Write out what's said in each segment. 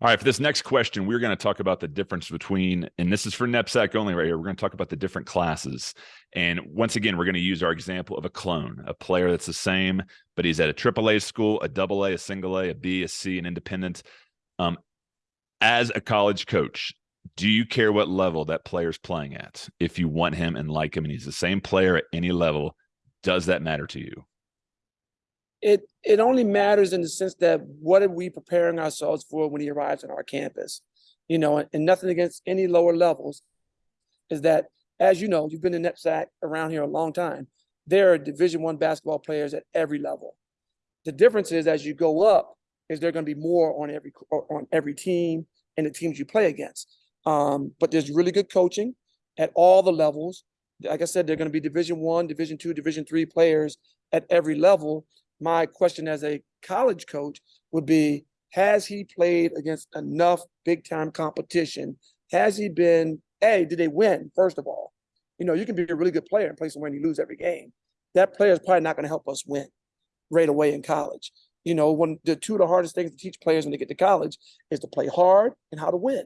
All right, for this next question, we're going to talk about the difference between, and this is for NEPSAC only right here. We're going to talk about the different classes. And once again, we're going to use our example of a clone, a player that's the same, but he's at a AAA school, a double A, a single A, a B, a C, an independent. Um, as a college coach, do you care what level that player's playing at? If you want him and like him and he's the same player at any level, does that matter to you? It it only matters in the sense that what are we preparing ourselves for when he arrives on our campus? You know and, nothing against any lower levels is that as you know you've been in NEPSAC around here a long time. There are division one basketball players at every level. The difference is as you go up is there going to be more on every on every team and the teams you play against. Um, but there's really good coaching at all the levels. Like i said they're going to be division one division two division three players at every level my question as a college coach would be, has he played against enough big time competition? Has he been, A, did they win, first of all? You know, you can be a really good player and play somewhere and you lose every game. That player is probably not going to help us win right away in college. You know, one the two of the hardest things to teach players when they get to college is to play hard and how to win.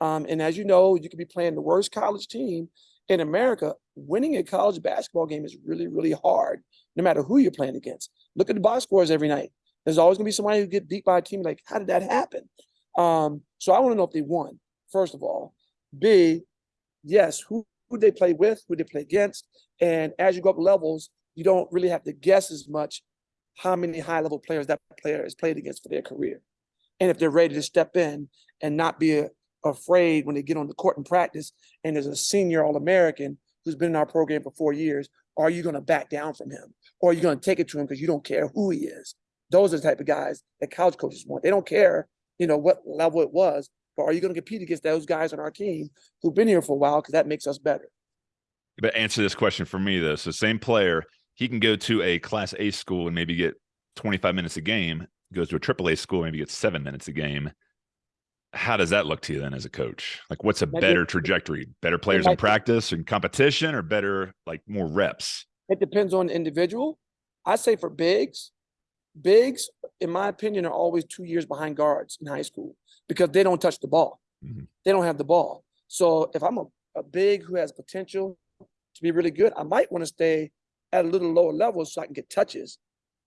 Um, and as you know, you could be playing the worst college team in America. Winning a college basketball game is really, really hard, no matter who you're playing against. Look at the box scores every night. There's always gonna be somebody who get beat by a team. Like, how did that happen? Um, so I want to know if they won, first of all. B, yes, who who they play with, who they play against. And as you go up levels, you don't really have to guess as much how many high level players that player has played against for their career. And if they're ready to step in and not be a, afraid when they get on the court and practice and there's a senior All American who's been in our program for four years, are you going to back down from him? Or are you going to take it to him because you don't care who he is? Those are the type of guys that college coaches want. They don't care, you know, what level it was, but are you going to compete against those guys on our team who've been here for a while because that makes us better? But answer this question for me though. So same player, he can go to a class A school and maybe get 25 minutes a game, goes to a triple A school, maybe gets seven minutes a game how does that look to you then as a coach? Like, what's a better trajectory? Better players in practice and competition, or better like more reps? It depends on the individual. I say for bigs, bigs, in my opinion, are always two years behind guards in high school because they don't touch the ball. Mm-hmm. They don't have the ball. So if I'm a, a big who has potential to be really good, I might want to stay at a little lower level so I can get touches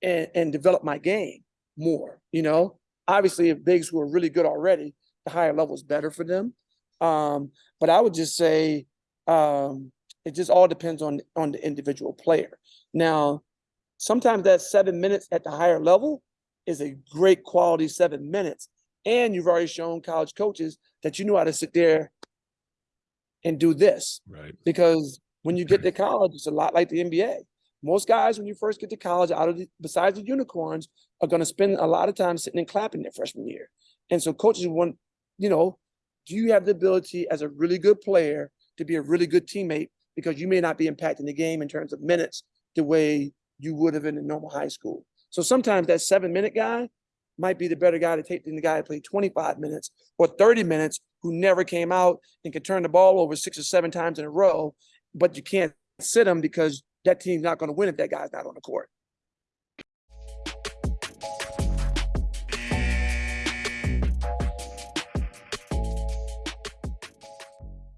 and, and develop my game more. You know, obviously, if bigs who are really good already, the higher level is better for them. Um, but I would just say um, it just all depends on on the individual player. Now, sometimes that seven minutes at the higher level is a great quality seven minutes, and you've already shown college coaches that you know how to sit there and do this. Right. Because when you get to college, it's a lot like the NBA. Most guys, when you first get to college, out of the, besides the unicorns, are going to spend a lot of time sitting and clapping their freshman year. And so coaches want you know, do you have the ability as a really good player to be a really good teammate because you may not be impacting the game in terms of minutes the way you would have in a normal high school. So sometimes that seven minute guy might be the better guy to take than the guy who played 25 minutes or 30 minutes who never came out and could turn the ball over six or seven times in a row, but you can't sit him because that team's not going to win if that guy's not on the court.